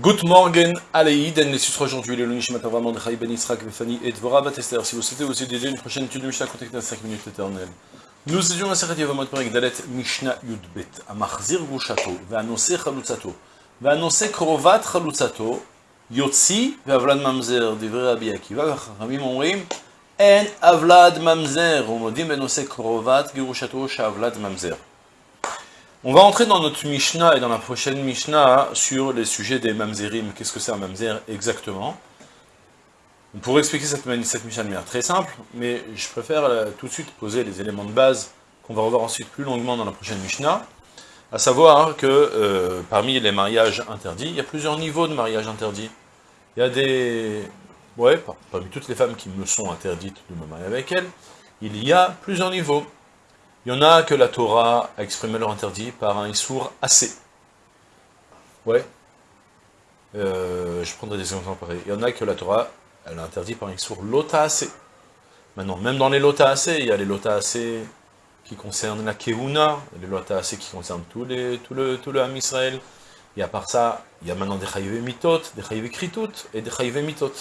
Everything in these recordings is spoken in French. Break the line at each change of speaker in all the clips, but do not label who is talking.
Good morning, Aleïd, en les suites aujourd'hui, le Lunish Matavram, Andrei Ben Israq, Befani et Dvorah Batester. Si vous souhaitez vous aider une prochaine étude de Mishnah, contactez à 5 minutes éternelles. Nous étions à Serret Yavamot Perek Dalet Mishnah Yudbet, à Marzir Gushato, va annoncer Chalutzato, va annoncer Krovat Chalutzato, Yotzi, va Avlad Mamzer, Divrei Rabbi Akiva, Ramim Omrim, En Avlad Mamzer, Omodim, va annoncer Krovat Girushato, Shavlad Mamzer. On va entrer dans notre Mishnah et dans la prochaine Mishnah sur les sujets des mamzerim. Qu'est-ce que c'est un mamzer exactement? Pour expliquer cette, cette Mishnah de manière très simple, mais je préfère euh, tout de suite poser les éléments de base qu'on va revoir ensuite plus longuement dans la prochaine Mishnah, à savoir que euh, parmi les mariages interdits, il y a plusieurs niveaux de mariage interdits. Il y a des... Ouais, parmi toutes les femmes qui me sont interdites de me marier avec elles, il y a plusieurs niveaux. Il y en a que la Torah a exprimé leur interdit par un Issour assez. Ouais. Euh, je prendrai des exemples pareils. Il y en a que la Torah, elle a interdit par un Issour lota assez. Maintenant, même dans les lota assez, il y a les lota assez qui concernent la Keuna, les lota assez qui concernent tout, les, tout le, tout le Ham Israël. Et à part ça, il y a maintenant des chayivé mitot, des chayivé kritout et des chayivé mitot.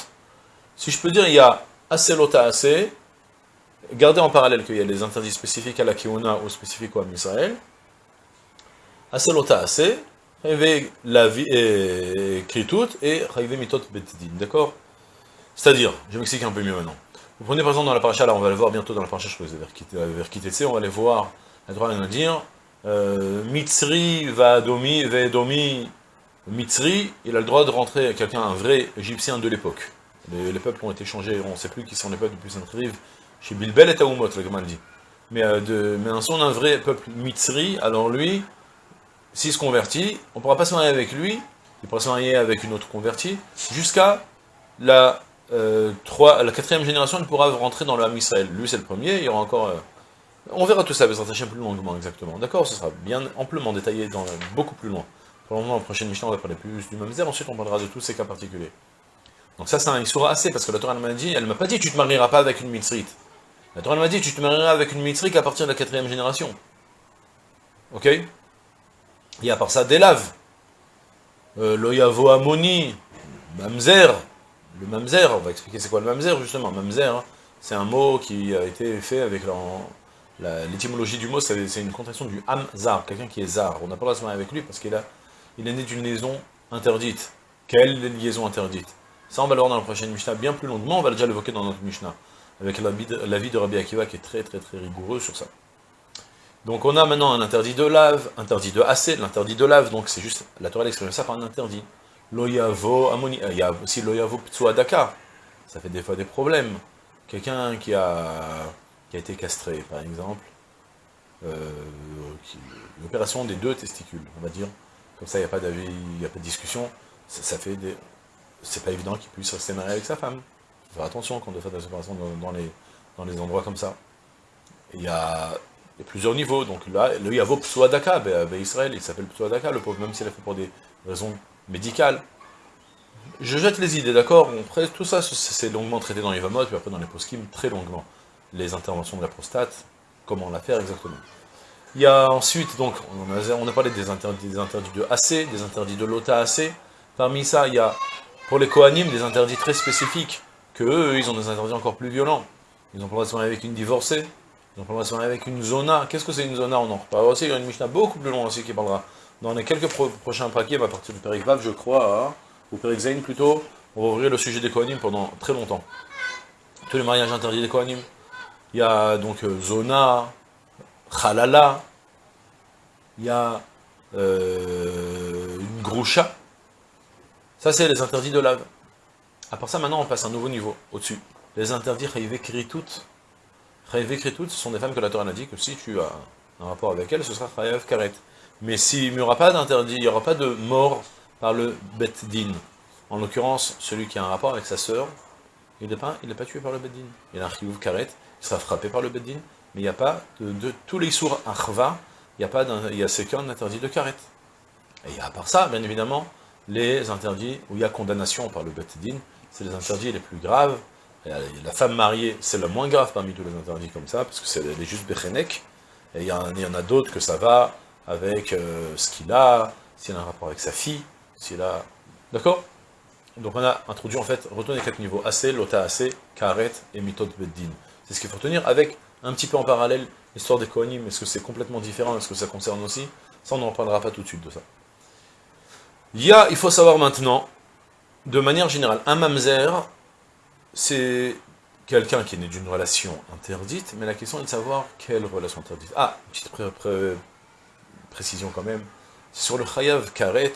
Si je peux dire, il y a assez lota assez, Gardez en parallèle qu'il y a les interdits spécifiques à la Kiuna ou spécifiques au Israël. Aselota Ase, la vie et Kritout et Mitot Betidin. D'accord? C'est-à-dire, je m'explique un peu mieux maintenant. Vous prenez par exemple dans la paracha, là on va le voir bientôt dans la paracha, je crois vers Kitetse, on va aller voir, la droit va dire, Mitzri va domi, va domi, Mitzri, il a le droit de rentrer, quelqu'un, un vrai égyptien de l'époque. Les, peuples ont été changés, on ne sait plus qui sont les peuples depuis Sainte-Rive, chez Bilbel et Taoumot, le Gamal dit. Mais, euh, de, mais un son d'un vrai peuple mitzri, alors lui, s'il se convertit, on ne pourra pas se marier avec lui, il pourra se marier avec une autre convertie, jusqu'à la, euh, la quatrième génération, il pourra rentrer dans le Israël. Lui, c'est le premier, il y aura encore... Euh, on verra tout ça, mais ça un plus longuement, exactement. D'accord Ce sera bien amplement détaillé, dans, beaucoup plus loin. Pour le moment, la prochaine mission, on va parler plus du Mamzer, ensuite on parlera de tous ces cas particuliers. Donc ça, c'est un Issoura assez, parce que la Torah m'a dit, elle m'a pas dit, tu te marieras pas avec une mitzrite. La Torah m'a dit, tu te marieras avec une mitzrik à partir de la quatrième génération. Ok? Et à part ça, des laves. Euh, Loyavo Amoni, Mamzer. Le Mamzer, on va expliquer c'est quoi le Mamzer justement. Mamzer, hein, c'est un mot qui a été fait avec l'étymologie du mot, c'est une contraction du Hamzar, quelqu'un qui est zar. On n'a pas le droit de se marier avec lui parce qu'il il est né d'une liaison interdite. Quelle liaison interdite? Ça, on va le voir dans la prochaine Mishnah bien plus longuement, on va déjà l'évoquer dans notre Mishnah avec l'avis de, Rabbi Akiva qui est très très très rigoureux sur ça. Donc on a maintenant un interdit de lave, interdit de assez, l'interdit de lave, donc c'est juste, la Torah exprime ça par un interdit. Loyavo amoni, euh, il y a aussi loyavo ptsuadaka, ça fait des fois des problèmes. Quelqu'un qui a, qui a été castré, par exemple, euh, l'opération des deux testicules, on va dire, comme ça il n'y a pas a pas de discussion, ça, ça fait des... C'est pas évident qu'il puisse rester marié avec sa femme faire attention quand on fait des opérations dans, les, dans les endroits comme ça. Il y a, plusieurs niveaux, donc là, le Yavo Psuadaka, ben, Israël, il s'appelle Psuadaka, le pauvre, même s'il a fait pour des raisons médicales. Je jette les idées, d'accord? Tout ça, c'est longuement traité dans les Vamot, puis après dans les poskim, très longuement. Les interventions de la prostate, comment la faire exactement? Il y a ensuite, donc, on a, on a parlé des interdits, des interdits de AC, des interdits de l'OTA AC. Parmi ça, il y a, pour les Kohanim, des interdits très spécifiques que eux, ils ont des interdits encore plus violents. Ils ont pas le droit de se marier avec une divorcée, ils ont pas le droit de se marier avec une zona. Qu'est-ce que c'est une zona? On en reparlera aussi, il y a une Mishnah beaucoup plus longue aussi qui parlera. Dans les quelques prochains paquets, à partir du Périk je crois, hein, ou Périk Zain plutôt, on va ouvrir le sujet des Kohanim pendant très longtemps. Tous les mariages interdits des Kohanim. Il y a donc euh, zona, halala, il y a euh, une groucha. Ça, c'est les interdits de lave. À part ça, maintenant, on passe à un nouveau niveau, au-dessus. Les interdits Kritout, ce sont des femmes que la Torah a dit que si tu as un rapport avec elles, ce sera Chayav Karet. Mais s'il n'y aura pas d'interdit, il n'y aura pas de mort par le Bet Din. En l'occurrence, celui qui a un rapport avec sa sœur, il n'est pas, tué par le Bet Din. Il a un Chayav Karet, il sera frappé par le Bet Din, mais il n'y a pas de, tous les sourds Achva, il y a pas il y a qu'un interdit de Karet. Et à part ça, bien évidemment, les interdits où il y a condamnation par le Bet Din, c'est les interdits les plus graves. la femme mariée, c'est le moins grave parmi tous les interdits comme ça, parce que c'est est juste Bechenek. Et il y, en a, d'autres que ça va avec euh, ce qu'il a, s'il a un rapport avec sa fille, s'il a D'accord? Donc on a introduit en fait, retenez quatre niveaux, AC, Lota AC, Karet et Mitot Beddin. C'est ce qu'il faut retenir avec un petit peu en parallèle l'histoire des Kohanim, est-ce que c'est complètement différent, est-ce que ça concerne aussi? Ça on n'en reprendra pas tout de suite de ça. Il y a, il faut savoir maintenant, de manière générale, un mamzer, c'est quelqu'un qui est né d'une relation interdite, mais la question est de savoir quelle relation interdite. Ah, petite précision quand même, sur le chayav karet,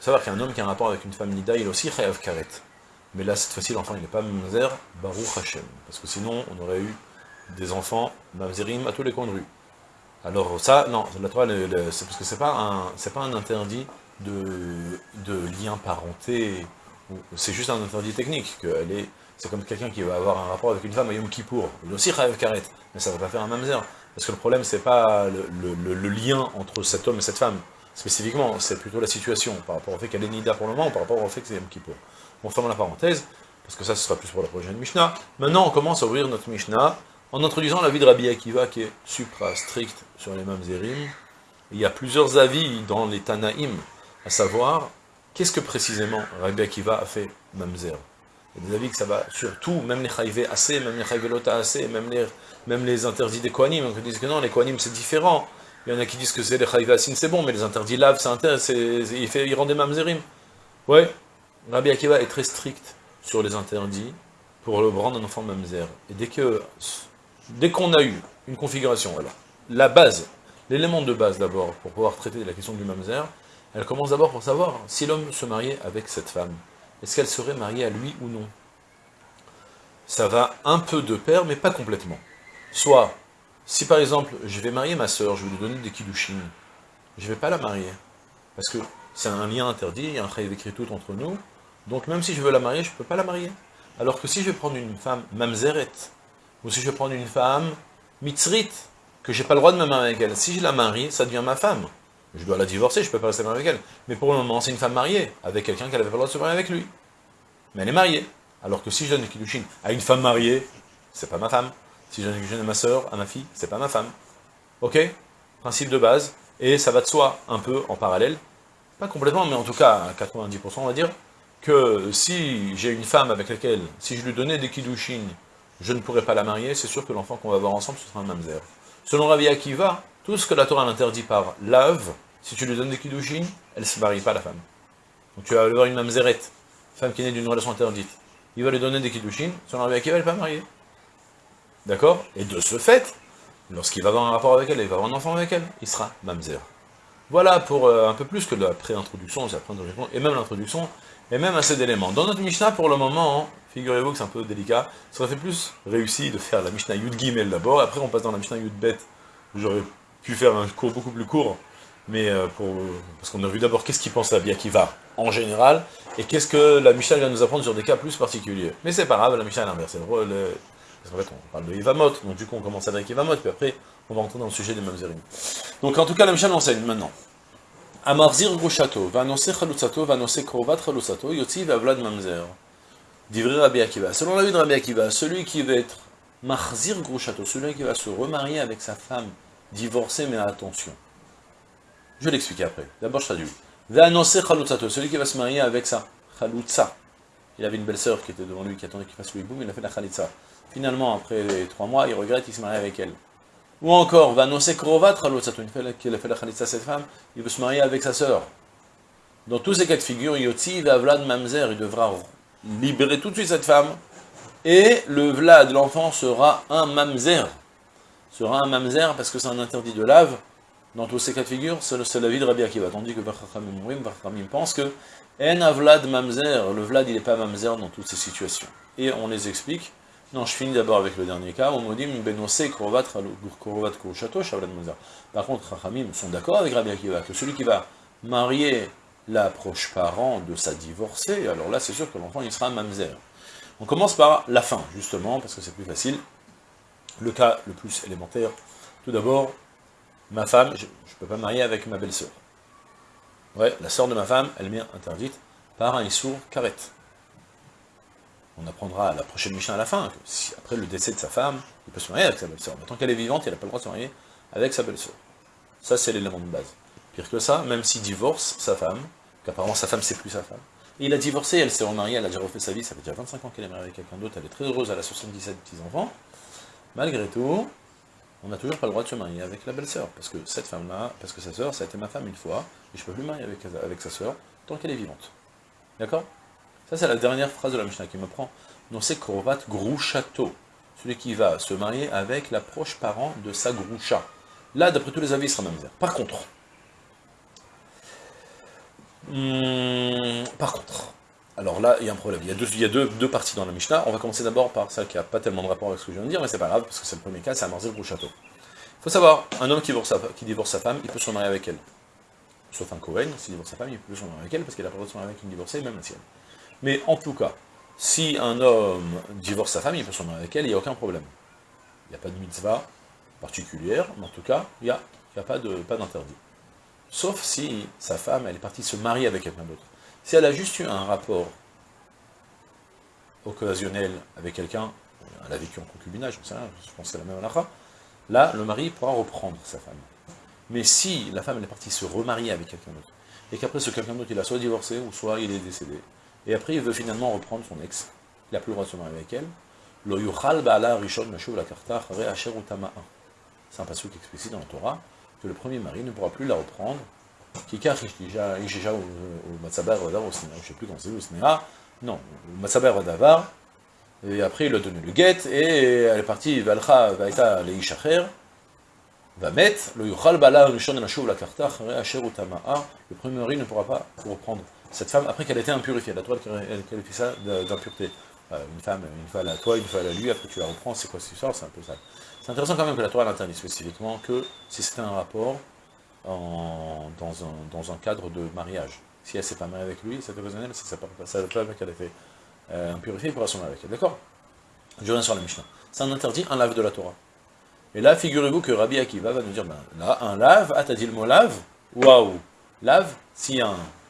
savoir qu'un homme qui a un rapport avec une femme nida, il est aussi chayav karet. Mais là, cette fois-ci, l'enfant, il n'est pas mamzer, baruch Hashem. Parce que sinon, on aurait eu des enfants mamzerim à tous les coins de rue. Alors ça, non, la Torah, c'est parce que c'est pas un, pas un interdit de, de lien parenté, c'est juste un interdit technique, c'est comme quelqu'un qui va avoir un rapport avec une femme à Yom Kippour, il aussi chayav karet, mais ça ne va pas faire un mamzer. Parce que le problème, c'est pas le, lien entre cet homme et cette femme, spécifiquement, c'est plutôt la situation, par rapport au fait qu'elle est Nida pour le moment, ou par rapport au fait que c'est Yom Kippour. On ferme la parenthèse, parce que ça, ce sera plus pour la prochaine Mishnah. Maintenant, on commence à ouvrir notre Mishnah, en introduisant la vie de Rabbi Akiva, qui est supra-strict sur les Mamzerim. Il y a plusieurs avis dans les Tanaïm, à savoir, qu'est-ce que précisément Rabbi Akiva a fait Mamzer? Il y a des avis que ça va sur tout, même les Chaïvé assez, même les Chaïvé Lota assez, même les même les interdits des Kohanim, on disent que non, les Kohanim c'est différent. Il y en a qui disent que c'est les Chayvasin, c'est bon, mais les interdits lave, c'est il, fait, il rend des mamzerim. Ouais, Rabbi Akiva est très strict sur les interdits pour le rendre un enfant mamzer. Et dès que dès qu'on a eu une configuration, alors, la base, l'élément de base d'abord, pour pouvoir traiter la question du mamzer, elle commence d'abord pour savoir si l'homme se mariait avec cette femme. Est-ce qu'elle serait mariée à lui ou non? Ça va un peu de pair, mais pas complètement. Soit, si par exemple, je vais marier ma soeur, je vais lui donner des kiddushin, je ne vais pas la marier. Parce que c'est un lien interdit, il y a un écrit tout entre nous. Donc même si je veux la marier, je ne peux pas la marier. Alors que si je vais prendre une femme mamzeret, ou si je vais prendre une femme mitzrit, que j'ai pas le droit de me marier avec elle, si je la marie, ça devient ma femme. Je dois la divorcer, je ne peux pas rester marié avec elle. Mais pour le moment, c'est une femme mariée, avec quelqu'un qui n'avait pas le droit de se marier avec lui. Mais elle est mariée. Alors que si je donne des kiddushin à une femme mariée, c'est pas ma femme. Si je donne à ma soeur, à ma fille, c'est pas ma femme. Ok? Principe de base. Et ça va de soi, un peu en parallèle. Pas complètement, mais en tout cas, à 90% on va dire, que si j'ai une femme avec laquelle, si je lui donnais des kiddushin, je ne pourrais pas la marier, c'est sûr que l'enfant qu'on va avoir ensemble, ce sera un mamzer. Selon Rabbi Akiva, tout ce que la Torah interdit par lave, si tu lui donnes des kiddushin, elle ne se marie pas, la femme. Donc tu vas avoir une mamzerette, femme qui est née d'une relation interdite. Il va lui donner des kiddushin, selon Rabbi Akiva, elle n'est pas mariée. D'accord? Et de ce fait, lorsqu'il va avoir un rapport avec elle, il va avoir un enfant avec elle, il sera mamzer. Voilà pour euh, un peu plus que la pré-introduction, et même l'introduction, et même assez d'éléments. Dans notre Mishnah, pour le moment, figurez-vous que c'est un peu délicat, ça aurait fait plus réussi de faire la Mishnah Yud Gimel d'abord, après on passe dans la Mishnah Yud Bet, j'aurais pu faire un cours beaucoup plus court, mais euh, pour, parce qu'on a vu d'abord qu'est-ce qu'il pense à va en général, et qu'est-ce que la Mishnah vient nous apprendre sur des cas plus particuliers. Mais c'est pas grave, la Mishnah est l'inverse, parce qu'en fait, on parle de Yvamot, donc du coup, on commence avec Yvamot, puis après, on va rentrer dans le sujet des Mamzerim. Donc, en tout cas, la Mishnah enseigne maintenant. Amarzir Gushato, va annoncer Chalutzato, va annoncer Krovat Chalutzato, Yotzi va Vlad Mamzer. D'Ivri Rabbi Akiva. Selon la vie de Rabbi Akiva, celui qui va être Marzir Grushato, celui qui va se remarier avec sa femme divorcée, mais attention. Je vais l'expliquer après. D'abord, je traduis. Va annoncer Chalutzato, celui qui va se marier avec sa Chalutza. Il avait une belle sœur qui était devant lui, qui attendait qu'il fasse le hiboum, il a fait la Khalitza. Finalement, après trois mois, il regrette, il se marie avec elle. Ou encore, va annoncer Krovat fois qu'il a fait la Khalitza à cette femme, il veut se marier avec sa sœur. Dans tous ces cas de figure, Yotzi va Vlad Mamzer, il devra libérer tout de suite cette femme, et le Vlad, l'enfant, sera un Mamzer. Sera un Mamzer parce que c'est un interdit de lave. Dans tous ces cas de figure, c'est la vie de Rabbi Akiva. Tandis que Vachachamim pense que En Vlad Mamzer, le Vlad il n'est pas Mamzer dans toutes ces situations. Et on les explique non, je finis d'abord avec le dernier cas. Par contre, Rachamim sont d'accord avec Rabbi Akiva que celui qui va marier la proche parent de sa divorcée, alors là, c'est sûr que l'enfant, il sera mamzer. On commence par la fin, justement, parce que c'est plus facile. Le cas le plus élémentaire. Tout d'abord, ma femme, je ne peux pas marier avec ma belle-sœur. Ouais, la sœur de ma femme, elle m'est interdite par un issour karet on apprendra à la prochaine mission à la fin, que si, après le décès de sa femme, il peut se marier avec sa belle-sœur. Mais tant qu'elle est vivante, il n'a pas le droit de se marier avec sa belle-sœur. Ça, c'est l'élément de base. Pire que ça, même s'il divorce sa femme, qu'apparemment sa femme c'est plus sa femme, il a divorcé, elle s'est remariée, elle a déjà refait sa vie, ça fait déjà 25 ans qu'elle est mariée avec quelqu'un d'autre, elle est très heureuse, elle a 77 petits-enfants. Malgré tout, on n'a toujours pas le droit de se marier avec la belle-sœur, parce que cette femme-là, parce que sa sœur, ça a été ma femme une fois, et je ne peux plus marier avec, sa sœur tant qu'elle est vivante. D'accord? Ça, c'est la dernière phrase de la Mishnah qui me prend. Non, c'est Korovat Grouchato, celui qui va se marier avec la proche parent de sa Groucha. Là, d'après tous les avis, il sera misère. Par contre, hmm, par contre, alors là, il y a un problème. Il y a, deux, y deux, parties dans la Mishnah. On va commencer d'abord par celle qui n'a pas tellement de rapport avec ce que je viens de dire, mais c'est pas grave, parce que c'est le premier cas, c'est Amarzil Grouchato. Il faut savoir, un homme qui divorce, sa, femme, il peut se marier avec elle. Sauf un Cohen, s'il divorce sa femme, il peut se marier avec elle, parce qu'il a pas le droit de se marier avec une divorcée, même la sienne. Mais en tout cas, si un homme divorce sa femme, il peut se marier avec elle, il n'y a aucun problème. Il n'y a pas de mitzvah particulière, mais en tout cas, il n'y a, a pas d'interdit. Sauf si sa femme, elle est partie se marier avec quelqu'un d'autre. Si elle a juste eu un rapport occasionnel avec quelqu'un, elle a vécu en concubinage, je pense que c'est la même halakha, là, le mari pourra reprendre sa femme. Mais si la femme elle est partie se remarier avec quelqu'un d'autre, et qu'après ce quelqu'un d'autre, il a soit divorcé, ou soit il est décédé, et après il veut finalement reprendre son ex, il n'a plus le droit de se marier avec elle, lo yuchal ba'ala rishon la karta C'est un passage explicite dans la Torah, que le premier mari ne pourra plus la reprendre, Kikar Ishisha ou Matsaber Vadavar, je ne sais plus comment c'est, ou Snea, non, Matsaber Vadavar, et après il a donné le guet, et elle est partie, Valcha Vaita Leishacher, va mettre le yuchal bala rishon la la karta asher utama'a, le premier mari ne pourra pas reprendre cette femme après qu'elle ait été impurifiée, la toile qu'elle fait ça d'impureté. Une femme, une fois à toi, une fois à lui, après tu la reprends, c'est quoi cette histoire? C'est un peu ça. C'est intéressant quand même que la toile interdit spécifiquement que si c'était un rapport dans, un, cadre de mariage. Si elle s'est pas mariée avec lui, c'est occasionnel, ça ne pas qu'elle ait été euh, impurifiée, il pourra se marier avec elle. D'accord? Je reviens sur la Mishnah. C'est un interdit, un lave de la Torah. Et là, figurez-vous que Rabbi Akiva va nous dire, ben, là, un lave, ah, t'as dit le mot lave? Waouh Lave, si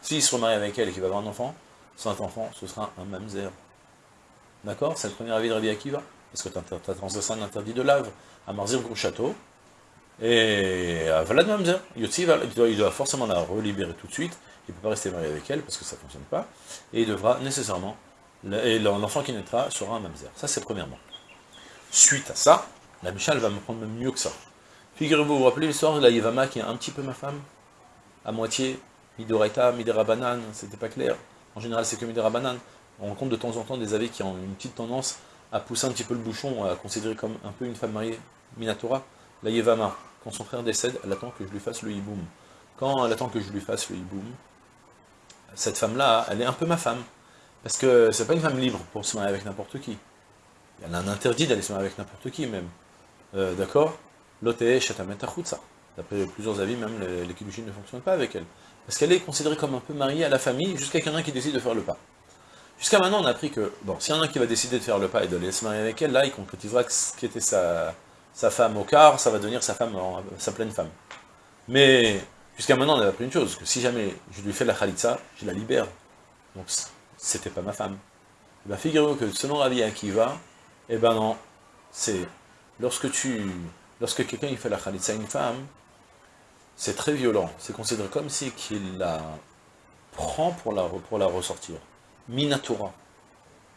s'il se remarie avec elle et qu'il va avoir un enfant, cet enfant, ce sera un mamzer. D'accord? C'est le premier avis de Rabbi Akiva? Parce que tu as transgressé un interdit de lave à Marzir Gros Château. Et à Valad Mamzer. il doit, il doit forcément la relibérer tout de suite. Il ne peut pas rester marié avec elle parce que ça ne fonctionne pas. Et il devra nécessairement, et l'enfant qui naîtra sera un mamzer. Ça, c'est premièrement. Suite à ça, la Michal va me prendre même mieux que ça. Figurez-vous, vous vous rappelez l'histoire de la Yevama qui est un petit peu ma femme? À moitié, Midoraita, Midera Banan, c'était pas clair. En général, c'est que Midera Banan. On rencontre de temps en temps des avis qui ont une petite tendance à pousser un petit peu le bouchon, à considérer comme un peu une femme mariée, Minatora. La Yevama, quand son frère décède, elle attend que je lui fasse le hiboum. Quand elle attend que je lui fasse le hiboum, cette femme-là, elle est un peu ma femme. Parce que c'est pas une femme libre pour se marier avec n'importe qui. Elle a un interdit d'aller se marier avec n'importe qui, même. Euh, d'accord? L'OTE Chatametachutsa. D'après plusieurs avis, même les, ne fonctionnent pas avec elle. Parce qu'elle est considérée comme un peu mariée à la famille, jusqu'à quelqu'un qui décide de faire le pas. Jusqu'à maintenant, on a appris que, bon, s'il y en a un qui va décider de faire le pas et d'aller se marier avec elle, là, il concrétisera ce qui était sa, sa femme au quart, ça va devenir sa femme, sa pleine femme. Mais, jusqu'à maintenant, on avait appris une chose, que si jamais je lui fais la khalitsa, je la libère. Donc, c'était pas ma femme. Eh bien, figurez-vous que selon Rabbi Akiva, eh ben non, c'est lorsque tu, lorsque quelqu'un fait la khalitsa à une femme, c'est très violent. C'est considéré comme si qu'il la prend pour la, pour la ressortir. Minatura.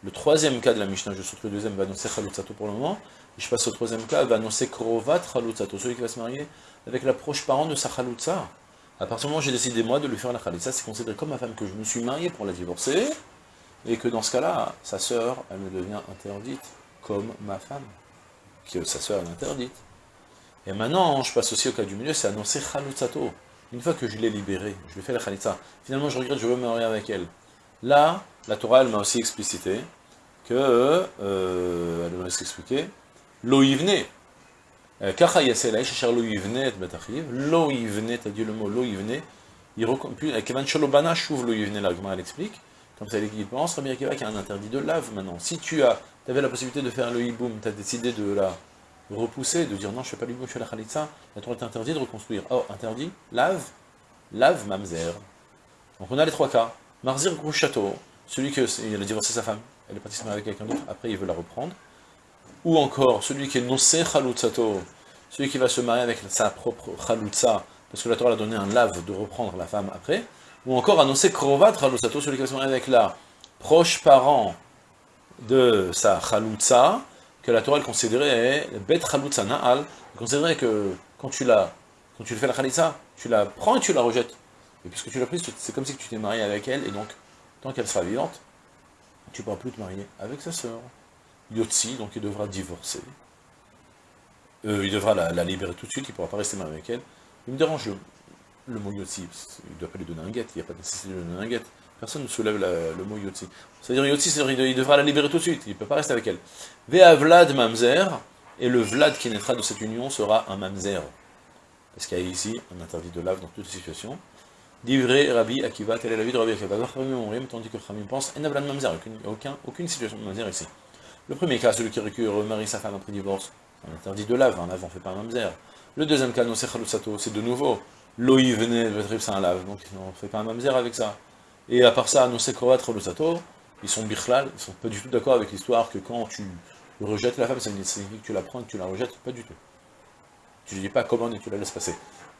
Le troisième cas de la Mishnah, je saute le deuxième, va annoncer Khalutsato pour le moment, et je passe au troisième cas, va annoncer Krovat Khalutsato, celui qui va se marier avec la proche parent de sa Khalutsa. À partir du moment où j'ai décidé moi de lui faire la Khalitsa, c'est considéré comme ma femme que je me suis marié pour la divorcer, et que dans ce cas-là, sa sœur, elle me devient interdite comme ma femme que sa sœur est interdite. Et maintenant, je passe aussi au cas du milieu, c'est annoncer Khalutsato. Une fois que je l'ai libérée, je lui fais la Khalitsa, finalement je regrette, je veux me marier avec elle. Là, la Torah, elle m'a aussi explicité que, euh, elle m'a aussi expliqué, lo yivne, kacha yasela, cher lo yivne et betachiv, lo yivne, t'as dit le mot lo yivne, il puis, kevan shalobana chouv lo yivne, l'argument elle explique, comme ça l'équipement, Rabbi Akiva qui a un interdit de lave maintenant. Si tu as, avais la possibilité de faire le hiboum, tu as décidé de la repousser, de dire non, je ne fais pas l'hiboum, je fais la khalitsa, la Torah est interdit de reconstruire. Oh, interdit, lave, lave mamzer. Donc on a les trois cas. Marzir gros celui qui a divorcé sa femme, elle est partie se marier avec quelqu'un d'autre, après il veut la reprendre. Ou encore, celui qui est noncé chalutzato, celui qui va se marier avec sa propre chalutza, parce que la Torah a donné un lave de reprendre la femme après. Ou encore annoncer krovat chalusato, celui qui va se marier avec la proche parent de sa chalutza, que la Torah considérait bet na'al, considérait que quand tu la, quand tu le fais la chalitza, tu la prends et tu la rejettes. Et puisque tu l'as prise, c'est comme si tu t'es marié avec elle, et donc, tant qu'elle sera vivante, tu ne pourras plus te marier avec sa sœur. Yotzi, donc il devra divorcer. Il devra la, libérer tout de suite, il ne pourra pas rester avec elle. Il me dérange le, mot Yotzi, il ne doit pas lui donner un guet, il n'y a pas de nécessité de lui donner un guet. Personne ne soulève le mot Yotzi. C'est-à-dire Yotzi, il devra la libérer tout de suite, il ne peut pas rester avec elle. Vea Vlad Mamzer, et le Vlad qui naîtra de cette union sera un Mamzer. Parce qu'il y a ici un interdit de lave dans toutes les situations. Divré Rabbi Akiva, telle est la vie de Rabbi Akiva. Tandis que Khamim pense, et Vlad Mamzer, aucun, aucune situation de Mamzer ici. Le premier cas, celui qui remarie sa femme après divorce, un interdit de lave, un lave on ne fait pas un Mamzer. Le deuxième cas, Sato, c'est de nouveau, Loï venait de c'est un lave, donc on ne fait pas un Mamzer avec ça. Et à part ça, Nosé Sato, ils sont birchlal, ils sont pas du tout d'accord avec l'histoire que quand tu rejettes la femme, ça signifie que tu la prends et que tu la rejettes, pas du tout. Tu ne dis pas comment et tu la laisses passer.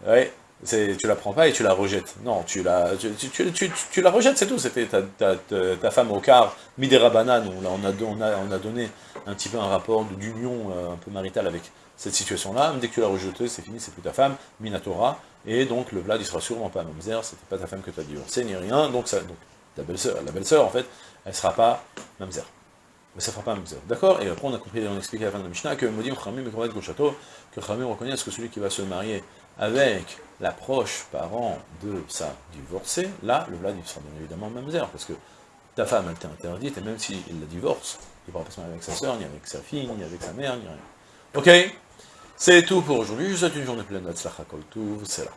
Ouais, tu la prends pas et tu la rejettes. Non, tu la, tu, la rejettes, c'est tout. C'était ta, femme au quart, Midera Banane, on, on, a, on, a, on a donné un petit peu un rapport d'union euh, un peu marital avec cette situation-là. Dès que tu l'as rejetée, c'est fini, c'est plus ta femme, Minatora. Et donc le Vlad, il sera sûrement pas mamzer, c'était pas ta femme que tu as divorcé, ni rien. Donc, ça, donc ta belle-sœur, la belle-sœur, en fait, elle sera pas mamzer. Mais ça fera pas mamzer. D'accord? Et après, on a compris, on a expliqué à la fin de la Mishnah que Modim Khamim et château, que Khamim reconnaît que celui qui va se marier avec la proche parent de sa divorcée, là, le Vlad, il sera bien évidemment mamzer, parce que ta femme, elle t'est interdite, et même s'il la divorce, il ne pourra pas se marier avec sa soeur, ni avec sa fille, ni avec sa mère, ni rien. Ok? C'est tout pour aujourd'hui, je vous souhaite une journée pleine de Tzlachakol c'est là.